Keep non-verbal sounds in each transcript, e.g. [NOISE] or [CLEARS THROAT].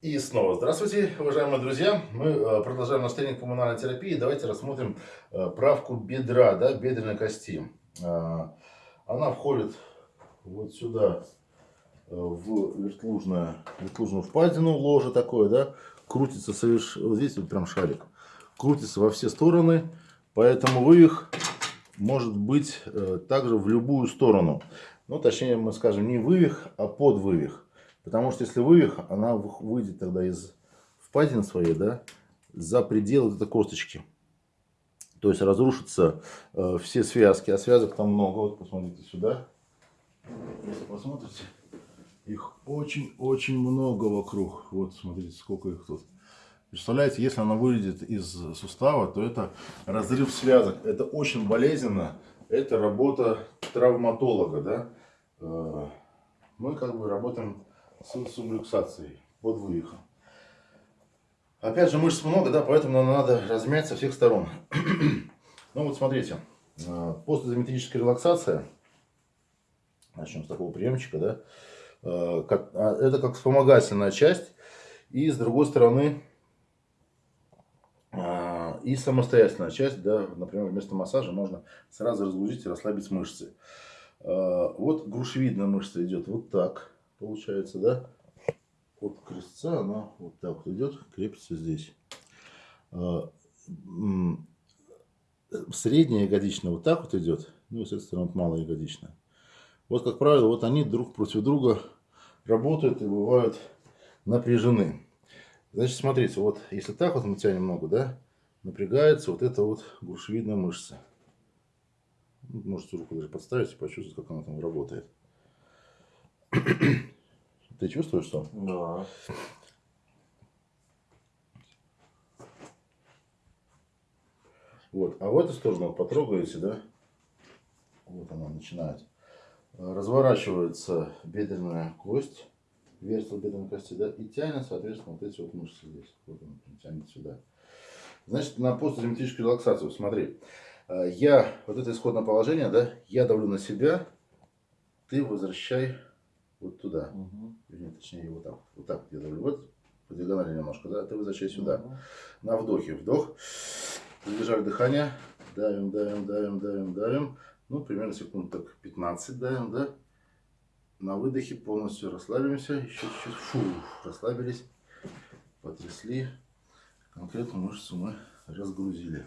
И снова здравствуйте, уважаемые друзья. Мы э, продолжаем наш тренинг мануальной терапии. Давайте рассмотрим э, правку бедра, да, бедренной кости. Э, она входит вот сюда, в вертлужную, вертлужную впадину, ложе такое, да, крутится совершенно, вот здесь вот прям шарик, крутится во все стороны, поэтому вывих может быть также в любую сторону. Ну, точнее, мы скажем не вывих, а подвывих. Потому что если вывих, она выйдет тогда из впадины своей, да, за пределы этой косточки. То есть разрушатся э, все связки, а связок там много. Вот посмотрите сюда. Если посмотрите, их очень-очень много вокруг. Вот смотрите, сколько их тут. Представляете, если она выйдет из сустава, то это разрыв связок. Это очень болезненно. Это работа травматолога, да. Э, мы как бы работаем с сублюксацией под вывихом. Опять же, мышц много, да, поэтому надо размять со всех сторон. [CLEARS THROAT] ну вот смотрите, э, постизометрическая релаксация, начнем с такого приемчика, да, э, а, это как вспомогательная часть, и с другой стороны, э, и самостоятельная часть, да, например, вместо массажа можно сразу разгрузить и расслабить мышцы. Вот грушевидная мышца идет вот так получается, да? От крестца она вот так вот идет, крепится здесь. А, средняя ягодичная вот так вот идет, ну и, соответственно, вот малая ягодичная. Вот, как правило, вот они друг против друга работают и бывают напряжены. Значит, смотрите, вот если так вот мы тянем ногу, да, напрягается вот эта вот грушевидная мышца. Можете руку даже подставить и почувствовать, как она там работает. Ты чувствуешь что? Да. Вот. А в эту сторону потрогаете, да? Вот она начинает. Разворачивается бедренная кость, вертел бедренной кости, да, и тянет, соответственно, вот эти вот мышцы здесь. Вот он тянет сюда. Значит, на постизометрическую релаксацию, смотри. Я, вот это исходное положение, да, я давлю на себя, ты возвращай вот туда. Угу. Вернее, точнее, вот так. Вот так я давлю. Вот по диагонали немножко, да? Ты возвращай сюда. Угу. На вдохе. Вдох. Задержали дыхание. Давим, давим, давим, давим, давим. Ну, примерно секунд так 15 давим, да? На выдохе полностью расслабимся. Еще чуть-чуть. Фу, расслабились. Потрясли. Конкретно мышцу мы разгрузили.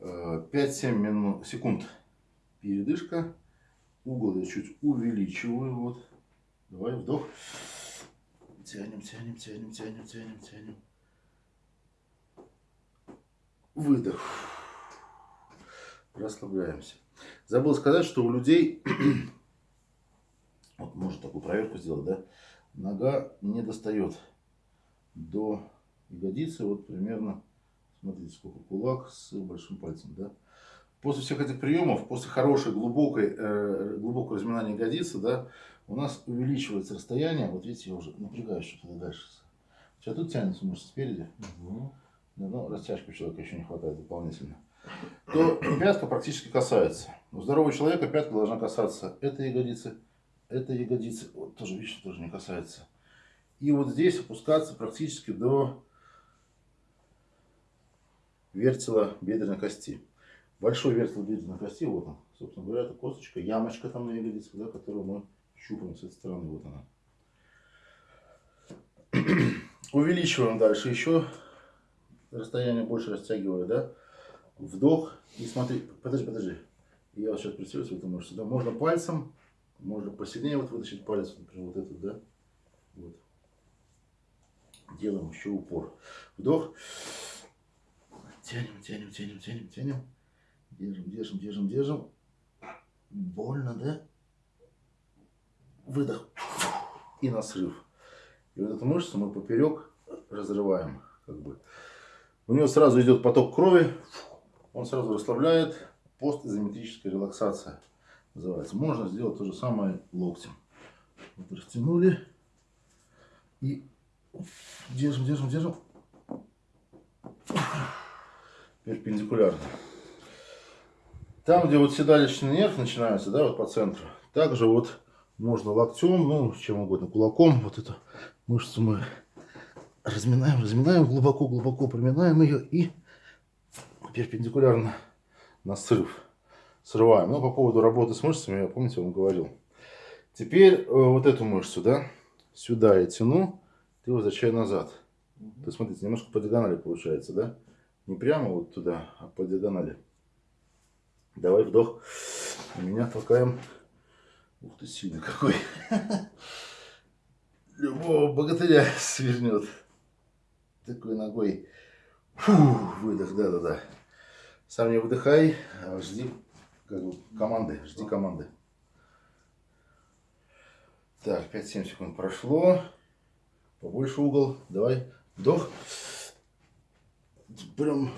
5-7 э, минут, секунд передышка. Угол я чуть увеличиваю. Вот. Давай вдох. Тянем, тянем, тянем, тянем, тянем, тянем. Выдох. Расслабляемся. Забыл сказать, что у людей, [CLEARS THROAT] вот можно такую проверку сделать, да, нога не достает до ягодицы, вот примерно, смотрите, сколько кулак с большим пальцем, да, после всех этих приемов, после хорошей, глубокой, э, глубокого разминания ягодицы, да, у нас увеличивается расстояние. Вот видите, я уже напрягаюсь что-то дальше. Сейчас тут тянется мышца спереди. Угу. Да, ну, растяжки у человека еще не хватает дополнительно. То пятка практически касается. У здорового человека пятка должна касаться этой ягодицы, этой ягодицы. Вот тоже, видишь, тоже не касается. И вот здесь опускаться практически до вертела бедренной кости большой вертел бедренной кости, вот он, собственно говоря, это косточка, ямочка там на ягодице, да, которую мы щупаем с этой стороны, вот она. [CLEARS THROAT] Увеличиваем дальше еще, расстояние больше растягиваю, да, вдох, и смотри, подожди, подожди, я вот сейчас представлюсь в эту мышцу, да, можно пальцем, можно посильнее вот вытащить палец, например, вот этот, да, вот. Делаем еще упор. Вдох. Тянем, тянем, тянем, тянем, тянем. Держим, держим, держим, держим. Больно, да? Выдох. И на срыв. И вот эту мышцу мы поперек разрываем. Как бы. У него сразу идет поток крови. Он сразу расслабляет. Постизометрическая релаксация называется. Можно сделать то же самое локтем. Вот растянули. И держим, держим, держим. Перпендикулярно. Там, где вот седалищный нерв начинается, да, вот по центру, также вот можно локтем, ну, чем угодно, кулаком, вот эту Мышцу мы разминаем, разминаем, глубоко-глубоко проминаем ее и перпендикулярно на срыв срываем. Ну, по поводу работы с мышцами, я помните, вам говорил. Теперь э, вот эту мышцу, да, сюда я тяну, ты возвращаю назад. То есть, смотрите, немножко по диагонали получается, да? Не прямо вот туда, а по диагонали. Давай вдох. Меня толкаем. Ух ты, сильный какой. Любого богатыря свернет. Такой ногой. Фу, выдох, да-да-да. Сам не выдыхай, а жди как бы, команды, жди команды. Так, 5-7 секунд прошло. Побольше угол. Давай. Вдох. Прям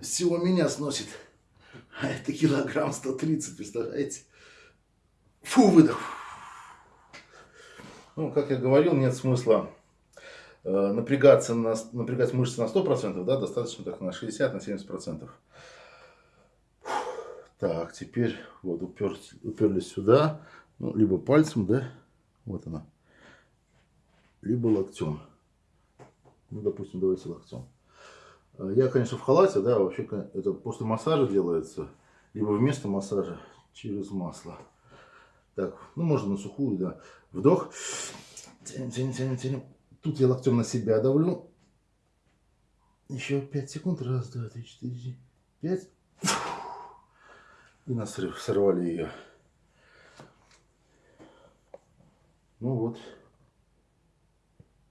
всего меня сносит. А это килограмм 130, представляете? Фу, выдох. Ну, как я говорил, нет смысла э, напрягаться на, напрягать мышцы на 100%, да, достаточно так на 60, на 70%. Так, теперь вот упер, уперлись сюда, ну, либо пальцем, да, вот она, либо локтем. Ну, допустим, давайте локтем. Э, я, конечно, в халате, да, вообще это после массажа делается, либо вместо массажа через масло. Так, ну можно на сухую, да. Вдох. Тянем, тянем, тянем, тянем. Тут я локтем на себя давлю. Еще 5 секунд. Раз, два, три, четыре, пять. И на срыв сорвали ее. Ну вот.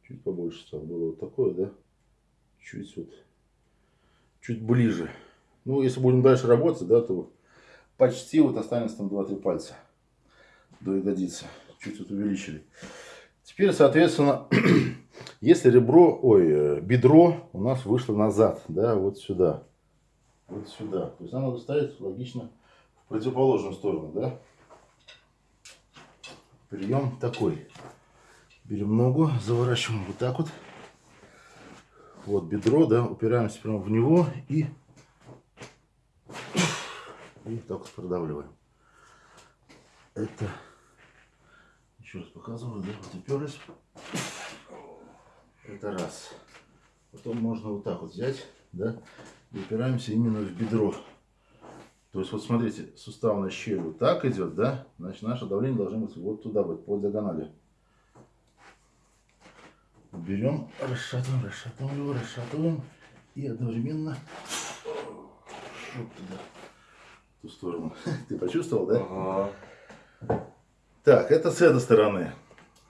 Чуть побольше стало. Было вот такое, да? Чуть вот. Чуть ближе. Ну, если будем дальше работать, да, то почти вот останется там 2-3 пальца до ягодицы. Чуть вот увеличили. Теперь, соответственно, [CLEARS THROAT] если ребро, ой, э, бедро у нас вышло назад, да, вот сюда, вот сюда. То есть надо ставить логично в противоположную сторону, да. Прием такой. Берем ногу, заворачиваем вот так вот. Вот бедро, да, упираемся прямо в него и, и так продавливаем. Это еще раз показываю, да, вот уперлись. Это раз. Потом можно вот так вот взять, да, и упираемся именно в бедро. То есть, вот смотрите, суставная щель вот так идет, да, значит, наше давление должно быть вот туда, вот по диагонали. Берем, расшатываем, расшатываем его, расшатываем и одновременно вот туда, в ту сторону. [LAUGHS] Ты почувствовал, да? Ага. Так, это с этой стороны.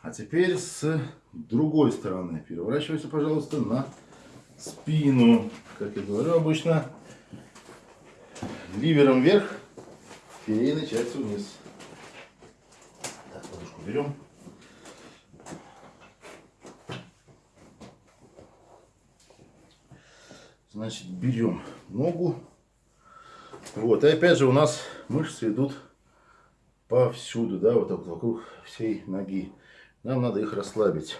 А теперь с другой стороны. Переворачивайся, пожалуйста, на спину. Как я говорю обычно, ливером вверх, филейной частью вниз. Так, подушку берем. Значит, берем ногу. Вот, и опять же у нас мышцы идут повсюду, да, вот так вокруг всей ноги. Нам надо их расслабить.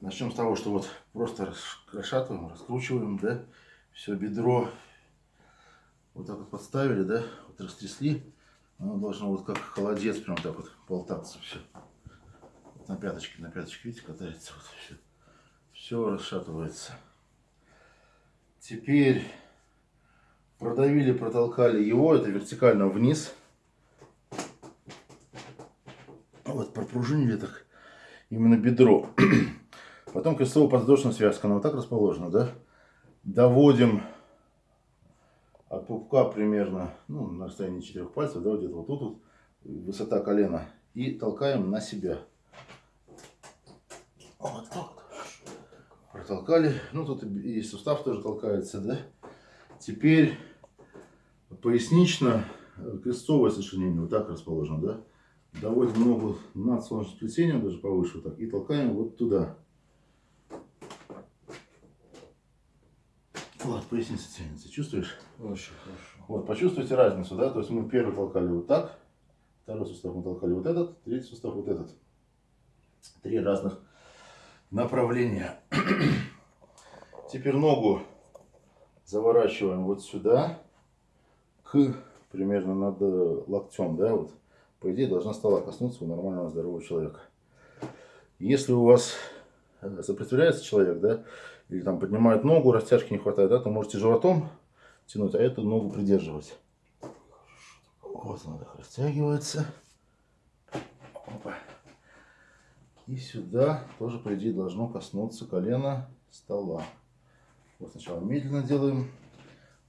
Начнем с того, что вот просто расшатываем, раскручиваем, да, все бедро вот так вот подставили, да, вот растрясли. Оно должно вот как холодец прям так вот болтаться все. На пяточке, на пяточке, видите, катается вот все. Все расшатывается. Теперь продавили, протолкали его, это вертикально вниз. Вот пропружинили так именно бедро. [CLEARS THROAT] Потом крестово-подвздошная связка, она вот так расположена, да? Доводим от пупка примерно, ну, на расстоянии четырех пальцев, да, где-то вот тут вот, высота колена. И толкаем на себя. Вот так. Протолкали. Ну, тут и сустав тоже толкается, да? Теперь пояснично э, крестовое сочленение вот так расположено, да? Доводим ногу над солнечным сплетением, даже повыше вот так, и толкаем вот туда. Вот, поясница тянется, чувствуешь? Очень хорошо. Вот, почувствуйте разницу, да? То есть мы первый толкали вот так, второй сустав мы толкали вот этот, третий сустав вот этот. Три разных направления. [CLEARS THROAT] Теперь ногу заворачиваем вот сюда к примерно над э, локтем, да, вот, по идее, должна стола коснуться у нормального здорового человека. Если у вас э, сопротивляется человек, да, или там поднимает ногу, растяжки не хватает, да, то можете животом тянуть, а эту ногу придерживать. Вот она так растягивается. И сюда тоже, по идее, должно коснуться колено стола. Вот сначала медленно делаем.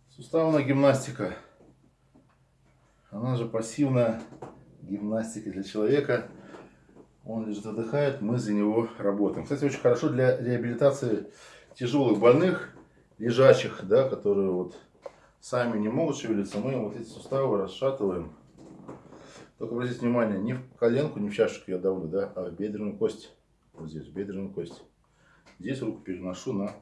Суставная гимнастика. Она же пассивная гимнастика для человека. Он лежит, отдыхает, мы за него работаем. Кстати, очень хорошо для реабилитации тяжелых больных, лежачих, да, которые вот сами не могут шевелиться. Мы вот эти суставы расшатываем. Только обратите внимание, не в коленку, не в чашечку я давлю, да, а в бедренную кость. Вот здесь, в бедренную кость. Здесь руку переношу на,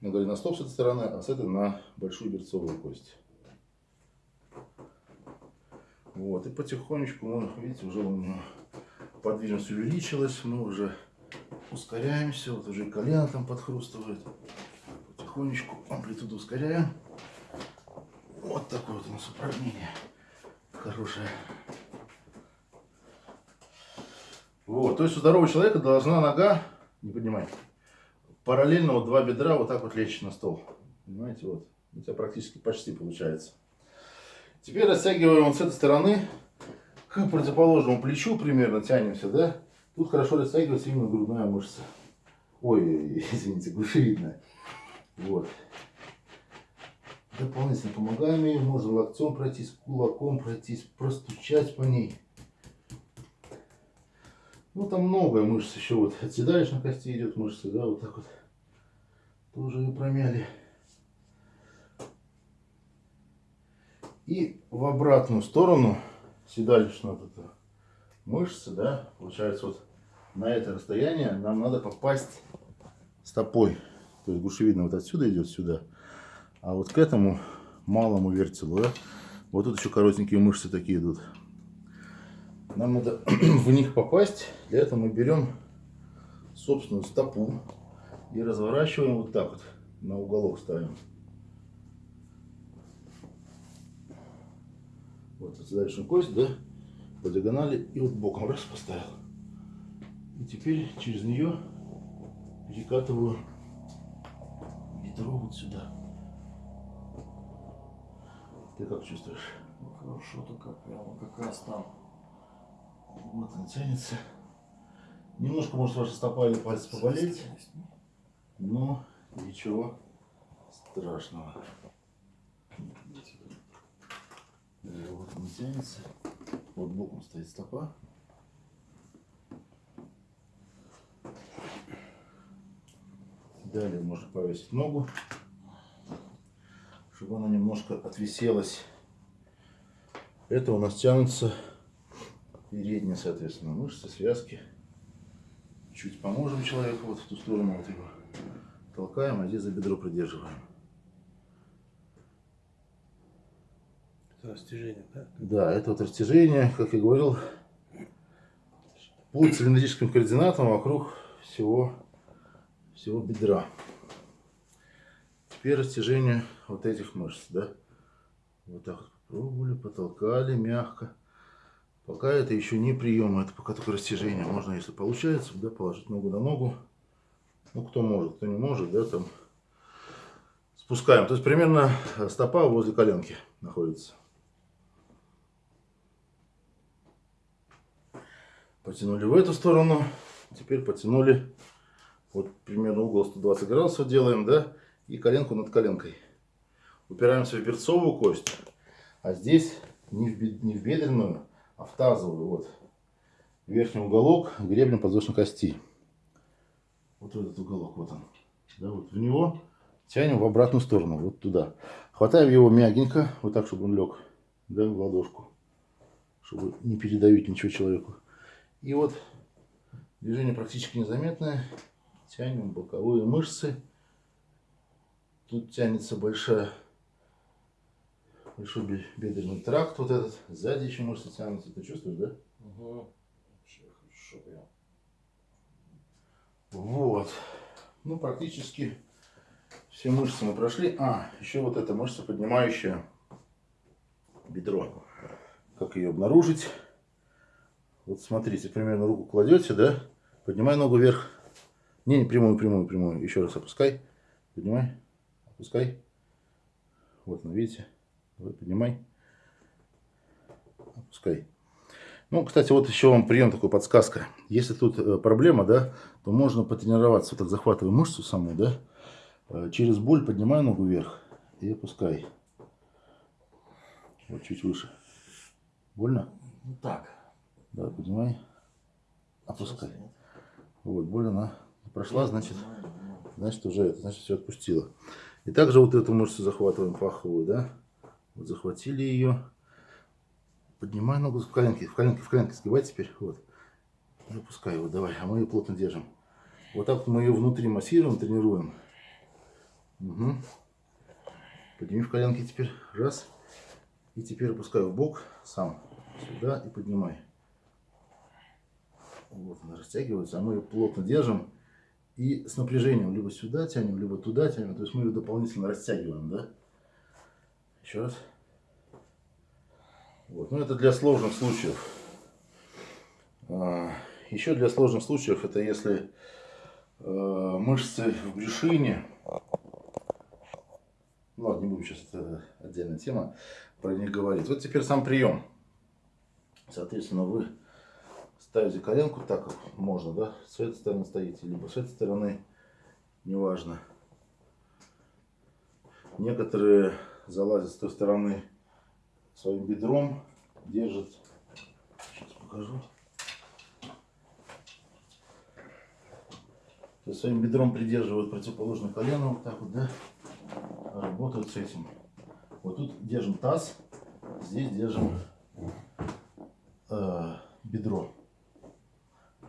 на голеностоп с этой стороны, а с этой на большую берцовую кость. Вот, и потихонечку, мы, видите, уже у него подвижность увеличилась, мы уже ускоряемся, вот уже колено там подхрустывает. Потихонечку амплитуду ускоряем. Вот такое вот у нас упражнение хорошее. Вот, то есть у здорового человека должна нога, не поднимай, параллельно вот два бедра вот так вот лечь на стол. Понимаете, вот. У тебя практически почти получается. Теперь растягиваем вот с этой стороны к противоположному плечу примерно тянемся, да? Тут хорошо растягивается именно грудная мышца. Ой, [LAUGHS] извините, глушевидная. Вот. Дополнительно помогаем ей. Можно локтем пройтись, кулаком пройтись, простучать по ней. Ну, там много мышц еще. Вот от седалищной кости идет мышца, да, вот так вот. Тоже ее промяли. И в обратную сторону седалищная вот эта мышца, да, получается вот на это расстояние нам надо попасть стопой. То есть гушевидно вот отсюда идет сюда. А вот к этому малому вертелу, да, вот тут еще коротенькие мышцы такие идут. Нам надо [CLEARS THROAT] в них попасть. Для этого мы берем собственную стопу и разворачиваем вот так вот. На уголок ставим. Вот задачную кость, да, по диагонали и вот боком раз поставил. И теперь через нее перекатываю бедро вот сюда. Ты как чувствуешь? Ну, хорошо, только прямо как раз там. Вот он тянется. Немножко может ваша стопа или пальцы поболеть, но ничего страшного. Вот он тянется. Вот боком стоит стопа. Далее можно повесить ногу, чтобы она немножко отвиселась. Это у нас тянутся передние, соответственно, мышцы, связки. Чуть поможем человеку вот в ту сторону, вот его толкаем, а здесь за бедро придерживаем. Это растяжение, да? Да, это вот растяжение, как я говорил, по цилиндрическим координатам вокруг всего, всего бедра. Теперь растяжение вот этих мышц, да. Вот так вот потолкали мягко. Пока это еще не прием, это пока только растяжение. Можно, если получается, да, положить ногу на ногу. Ну, кто может, кто не может, да, там спускаем. То есть примерно стопа возле коленки находится. Потянули в эту сторону. Теперь потянули. Вот примерно угол 120 градусов делаем, да. И коленку над коленкой. Упираемся в берцовую кость. А здесь не в, не в бедренную, а в тазовую. Вот. Верхний уголок гребня подвздошной кости. Вот этот уголок, вот он. Да, вот в него тянем в обратную сторону, вот туда. Хватаем его мягенько, вот так, чтобы он лег, да, в ладошку. Чтобы не передавить ничего человеку. И вот движение практически незаметное. Тянем боковые мышцы. Тут тянется большая, большой бедренный тракт вот этот. Сзади еще мышцы тянутся. Ты чувствуешь, да? Угу. Вообще хорошо прям. Вот. Ну, практически все мышцы мы прошли. А, еще вот эта мышца поднимающая бедро. Как ее обнаружить? Вот смотрите, примерно руку кладете, да? Поднимай ногу вверх. Не, не прямую, прямую, прямую. Еще раз опускай. Поднимай. Опускай. Вот, ну видите. Поднимай. Опускай. Ну, кстати, вот еще вам прием такой, подсказка. Если тут э, проблема, да, то можно потренироваться. Вот так захватывай мышцу саму, да. Э, через боль поднимай ногу вверх и опускай. Вот чуть выше. Больно? Ну так. Да, поднимай. Опускай. Вот, боль она прошла, значит, значит уже это, значит все отпустила. И также вот эту мышцу захватываем паховую, да. Вот захватили ее. Поднимай ногу в коленки, в коленки, в коленки сгибай теперь, вот. И опускай его, давай, а мы ее плотно держим. Вот так мы ее внутри массируем, тренируем. Угу. Подними в коленки теперь, раз. И теперь опускай в бок сам, сюда и поднимай. Вот она растягивается, а мы ее плотно держим. И с напряжением либо сюда тянем, либо туда тянем. То есть мы ее дополнительно растягиваем, да? Еще раз. Вот. Ну, это для сложных случаев. А, Еще для сложных случаев, это если э, мышцы в брюшине, ну ладно, не будем сейчас, это отдельная тема, про них говорить. Вот теперь сам прием. Соответственно, вы ставите коленку так, как можно, да, с этой стороны стоите, либо с этой стороны, неважно. Некоторые залазят с той стороны своим бедром, держат, сейчас покажу. То есть своим бедром придерживают противоположное колено, вот так вот, да, работают с этим. Вот тут держим таз, здесь держим э, бедро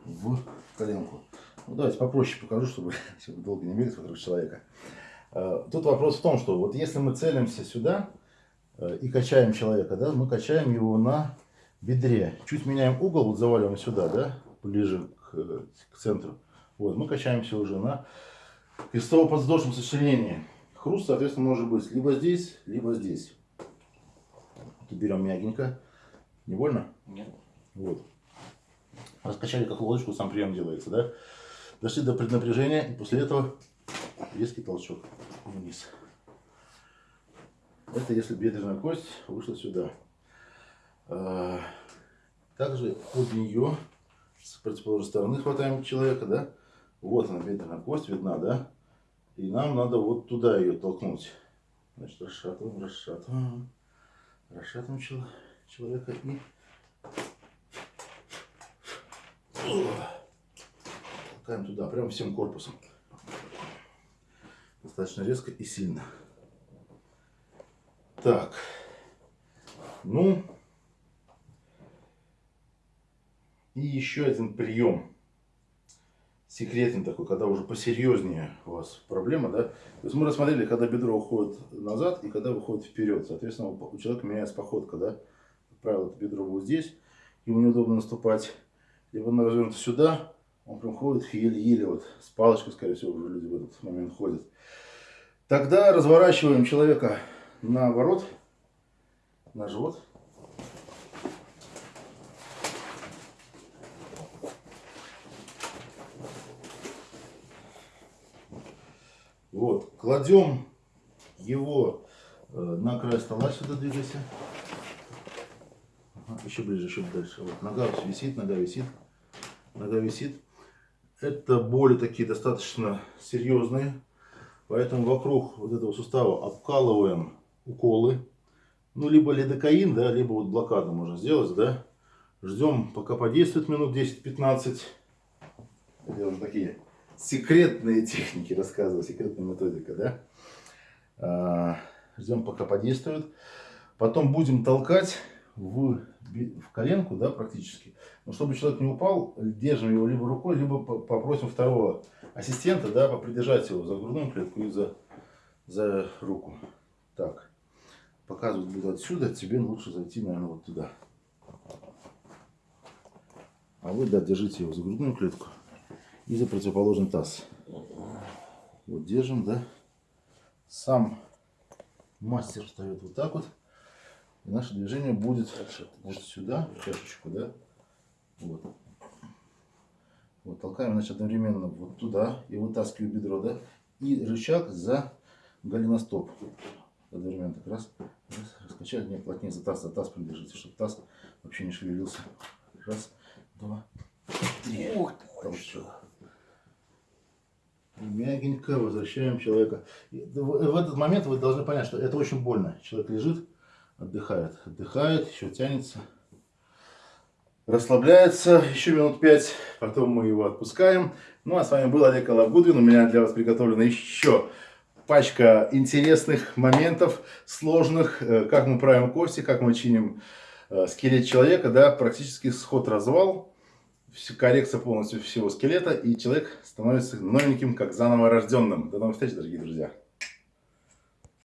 в коленку. Ну, давайте попроще покажу, чтобы, [LAUGHS] долго не бегать вокруг человека. Э, Тут вопрос в том, что вот если мы целимся сюда и качаем человека, да, мы качаем его на бедре. Чуть меняем угол, вот заваливаем сюда, да, ближе к, э, к центру. Вот, мы качаемся уже на крестово-подвздошном сочленении. Хруст, соответственно, может быть либо здесь, либо здесь. Тут берем мягенько. Не больно? Нет. Вот. Раскачали как лодочку, сам прием делается, да? Дошли до преднапряжения, и после этого резкий толчок вниз. Это если бедренная кость вышла сюда. А, Также под нее с противоположной стороны хватаем человека, да? Вот она, бедренная кость видна, да? И нам надо вот туда ее толкнуть. Значит, расшатываем, расшатываем. Расшатываем чел- человека и толкаем туда, прям всем корпусом. Достаточно резко и сильно. Так. Ну. И еще один прием. Секретный такой, когда уже посерьезнее у вас проблема, да? То есть мы рассмотрели, когда бедро уходит назад и когда выходит вперед. Соответственно, у человека меняется походка, да? Как правило, это бедро будет здесь, ему неудобно наступать. Либо оно развернуто сюда, он прям ходит еле-еле, вот с палочкой, скорее всего, уже люди в этот момент ходят. Тогда разворачиваем человека наоборот, на живот. Вот, кладем его э, на край стола, сюда двигайся. Ага, еще ближе, еще дальше. Вот, нога висит, нога висит, нога висит. Это боли такие достаточно серьезные, поэтому вокруг вот этого сустава обкалываем уколы. Ну, либо лидокаин, да, либо вот блокаду можно сделать, да. Ждем, пока подействует минут 10-15. Это уже такие секретные техники рассказываю, секретная методика, да. А, Ждем, пока подействует. Потом будем толкать в, в коленку, да, практически. Но чтобы человек не упал, держим его либо рукой, либо по- попросим второго ассистента, да, попридержать его за грудную клетку и за, за руку. Так. Показывать буду отсюда, тебе лучше зайти, наверное, вот туда. А вы, да, держите его за грудную клетку и за противоположный таз. Вот держим, да. Сам мастер встает вот так вот. И наше движение будет вот сюда, в чашечку, да? Вот. Вот, толкаем, значит, одновременно вот туда и вытаскиваю бедро, да? И рычаг за голеностоп. Одновременно так раз, раз, раскачали, не плотнее за таз, за таз придержите, чтобы таз вообще не шевелился. Раз, два, три. Ух ты, Толчок. Мягенько возвращаем человека. В этот момент вы должны понять, что это очень больно. Человек лежит, отдыхает, отдыхает, еще тянется, расслабляется еще минут пять, потом мы его отпускаем. Ну а с вами был Олег Алабудвин. У меня для вас приготовлена еще пачка интересных моментов, сложных, э, как мы правим кости, как мы чиним э, скелет человека, да, практически сход-развал, коррекция полностью всего скелета, и человек становится новеньким, как заново рожденным. До новых встреч, дорогие друзья!